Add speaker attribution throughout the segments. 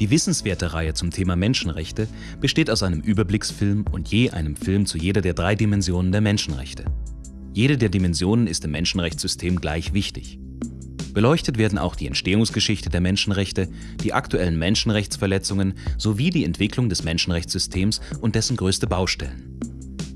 Speaker 1: Die wissenswerte Reihe zum Thema Menschenrechte besteht aus einem Überblicksfilm und je einem Film zu jeder der drei Dimensionen der Menschenrechte. Jede der Dimensionen ist im Menschenrechtssystem gleich wichtig. Beleuchtet werden auch die Entstehungsgeschichte der Menschenrechte, die aktuellen Menschenrechtsverletzungen sowie die Entwicklung des Menschenrechtssystems und dessen größte Baustellen.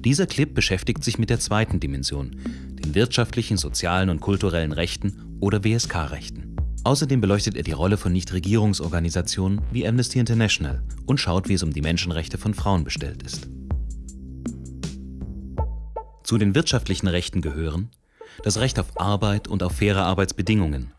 Speaker 1: Dieser Clip beschäftigt sich mit der zweiten Dimension, den wirtschaftlichen, sozialen und kulturellen Rechten oder WSK-Rechten. Außerdem beleuchtet er die Rolle von Nichtregierungsorganisationen wie Amnesty International und schaut, wie es um die Menschenrechte von Frauen bestellt ist. Zu den wirtschaftlichen Rechten gehören das Recht auf Arbeit und auf faire Arbeitsbedingungen,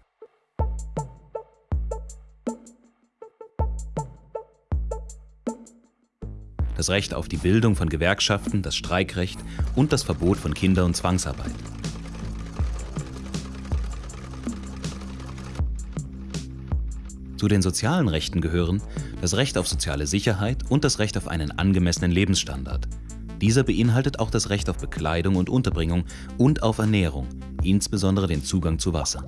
Speaker 1: das Recht auf die Bildung von Gewerkschaften, das Streikrecht und das Verbot von Kinder- und Zwangsarbeit. Zu den sozialen Rechten gehören das Recht auf soziale Sicherheit und das Recht auf einen angemessenen Lebensstandard. Dieser beinhaltet auch das Recht auf Bekleidung und Unterbringung und auf Ernährung, insbesondere den Zugang zu Wasser.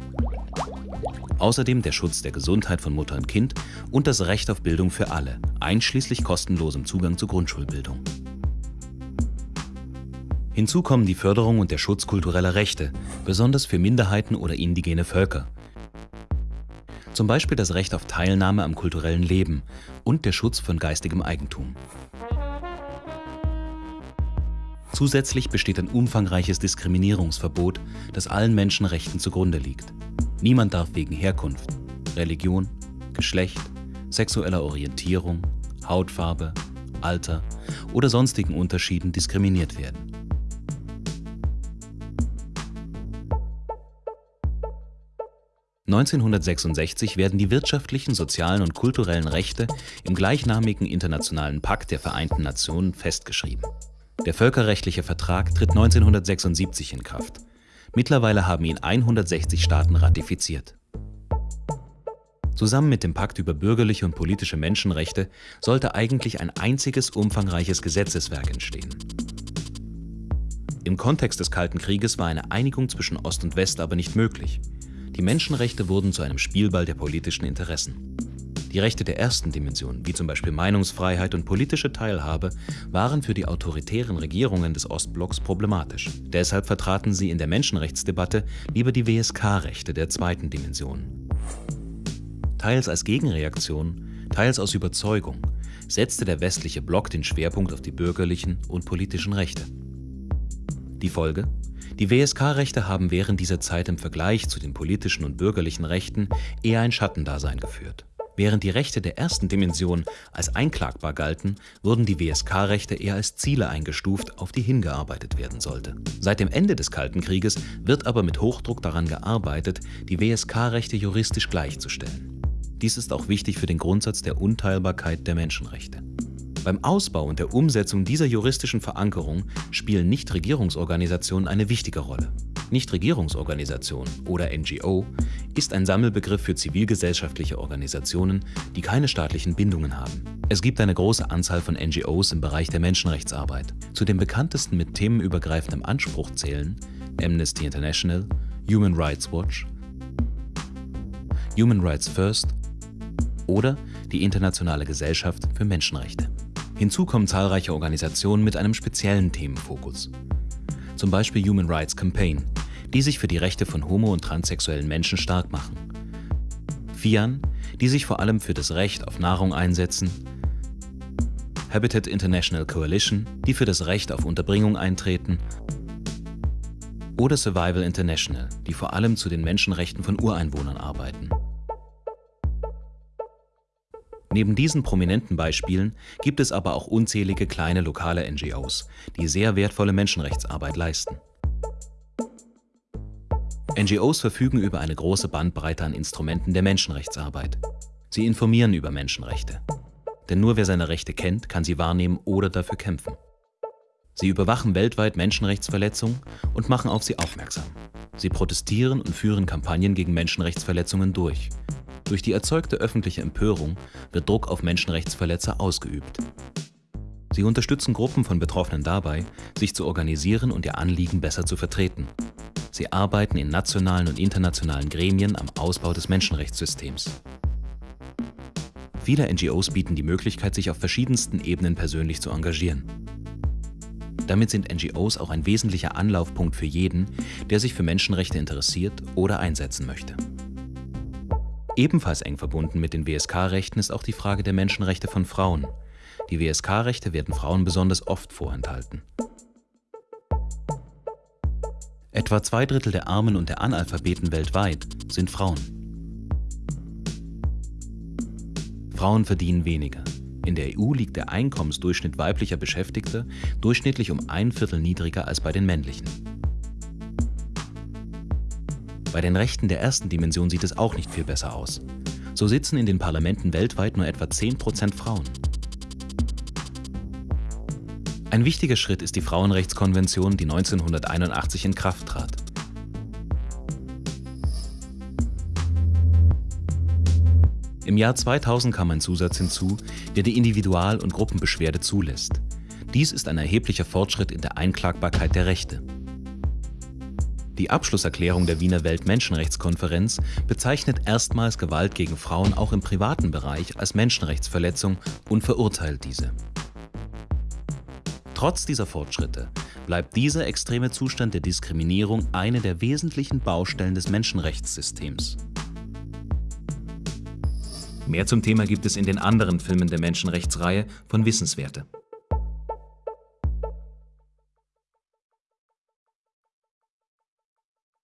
Speaker 1: Außerdem der Schutz der Gesundheit von Mutter und Kind und das Recht auf Bildung für alle, einschließlich kostenlosem Zugang zur Grundschulbildung. Hinzu kommen die Förderung und der Schutz kultureller Rechte, besonders für Minderheiten oder indigene Völker, zum Beispiel das Recht auf Teilnahme am kulturellen Leben und der Schutz von geistigem Eigentum. Zusätzlich besteht ein umfangreiches Diskriminierungsverbot, das allen Menschenrechten zugrunde liegt. Niemand darf wegen Herkunft, Religion, Geschlecht, sexueller Orientierung, Hautfarbe, Alter oder sonstigen Unterschieden diskriminiert werden. 1966 werden die wirtschaftlichen, sozialen und kulturellen Rechte im gleichnamigen Internationalen Pakt der Vereinten Nationen festgeschrieben. Der völkerrechtliche Vertrag tritt 1976 in Kraft. Mittlerweile haben ihn 160 Staaten ratifiziert. Zusammen mit dem Pakt über bürgerliche und politische Menschenrechte sollte eigentlich ein einziges umfangreiches Gesetzeswerk entstehen. Im Kontext des Kalten Krieges war eine Einigung zwischen Ost und West aber nicht möglich. Die Menschenrechte wurden zu einem Spielball der politischen Interessen. Die Rechte der ersten Dimension, wie zum Beispiel Meinungsfreiheit und politische Teilhabe, waren für die autoritären Regierungen des Ostblocks problematisch. Deshalb vertraten sie in der Menschenrechtsdebatte lieber die WSK-Rechte der zweiten Dimension. Teils als Gegenreaktion, teils aus Überzeugung, setzte der westliche Block den Schwerpunkt auf die bürgerlichen und politischen Rechte. Die Folge? Die WSK-Rechte haben während dieser Zeit im Vergleich zu den politischen und bürgerlichen Rechten eher ein Schattendasein geführt. Während die Rechte der ersten Dimension als einklagbar galten, wurden die WSK-Rechte eher als Ziele eingestuft, auf die hingearbeitet werden sollte. Seit dem Ende des Kalten Krieges wird aber mit Hochdruck daran gearbeitet, die WSK-Rechte juristisch gleichzustellen. Dies ist auch wichtig für den Grundsatz der Unteilbarkeit der Menschenrechte. Beim Ausbau und der Umsetzung dieser juristischen Verankerung spielen Nichtregierungsorganisationen eine wichtige Rolle. Nichtregierungsorganisation oder NGO ist ein Sammelbegriff für zivilgesellschaftliche Organisationen, die keine staatlichen Bindungen haben. Es gibt eine große Anzahl von NGOs im Bereich der Menschenrechtsarbeit. Zu den bekanntesten mit themenübergreifendem Anspruch zählen Amnesty International, Human Rights Watch, Human Rights First oder die Internationale Gesellschaft für Menschenrechte. Hinzu kommen zahlreiche Organisationen mit einem speziellen Themenfokus. Zum Beispiel Human Rights Campaign, die sich für die Rechte von homo- und transsexuellen Menschen stark machen. FIAN, die sich vor allem für das Recht auf Nahrung einsetzen. Habitat International Coalition, die für das Recht auf Unterbringung eintreten. Oder Survival International, die vor allem zu den Menschenrechten von Ureinwohnern arbeiten. Neben diesen prominenten Beispielen gibt es aber auch unzählige kleine lokale NGOs, die sehr wertvolle Menschenrechtsarbeit leisten. NGOs verfügen über eine große Bandbreite an Instrumenten der Menschenrechtsarbeit. Sie informieren über Menschenrechte. Denn nur wer seine Rechte kennt, kann sie wahrnehmen oder dafür kämpfen. Sie überwachen weltweit Menschenrechtsverletzungen und machen auf sie aufmerksam. Sie protestieren und führen Kampagnen gegen Menschenrechtsverletzungen durch, durch die erzeugte öffentliche Empörung wird Druck auf Menschenrechtsverletzer ausgeübt. Sie unterstützen Gruppen von Betroffenen dabei, sich zu organisieren und ihr Anliegen besser zu vertreten. Sie arbeiten in nationalen und internationalen Gremien am Ausbau des Menschenrechtssystems. Viele NGOs bieten die Möglichkeit, sich auf verschiedensten Ebenen persönlich zu engagieren. Damit sind NGOs auch ein wesentlicher Anlaufpunkt für jeden, der sich für Menschenrechte interessiert oder einsetzen möchte. Ebenfalls eng verbunden mit den WSK-Rechten ist auch die Frage der Menschenrechte von Frauen. Die WSK-Rechte werden Frauen besonders oft vorenthalten. Etwa zwei Drittel der Armen und der Analphabeten weltweit sind Frauen. Frauen verdienen weniger. In der EU liegt der Einkommensdurchschnitt weiblicher Beschäftigter durchschnittlich um ein Viertel niedriger als bei den männlichen. Bei den Rechten der ersten Dimension sieht es auch nicht viel besser aus. So sitzen in den Parlamenten weltweit nur etwa 10% Frauen. Ein wichtiger Schritt ist die Frauenrechtskonvention, die 1981 in Kraft trat. Im Jahr 2000 kam ein Zusatz hinzu, der die Individual- und Gruppenbeschwerde zulässt. Dies ist ein erheblicher Fortschritt in der Einklagbarkeit der Rechte. Die Abschlusserklärung der Wiener Weltmenschenrechtskonferenz bezeichnet erstmals Gewalt gegen Frauen auch im privaten Bereich als Menschenrechtsverletzung und verurteilt diese. Trotz dieser Fortschritte bleibt dieser extreme Zustand der Diskriminierung eine der wesentlichen Baustellen des Menschenrechtssystems. Mehr zum Thema gibt es in den anderen Filmen der Menschenrechtsreihe von Wissenswerte.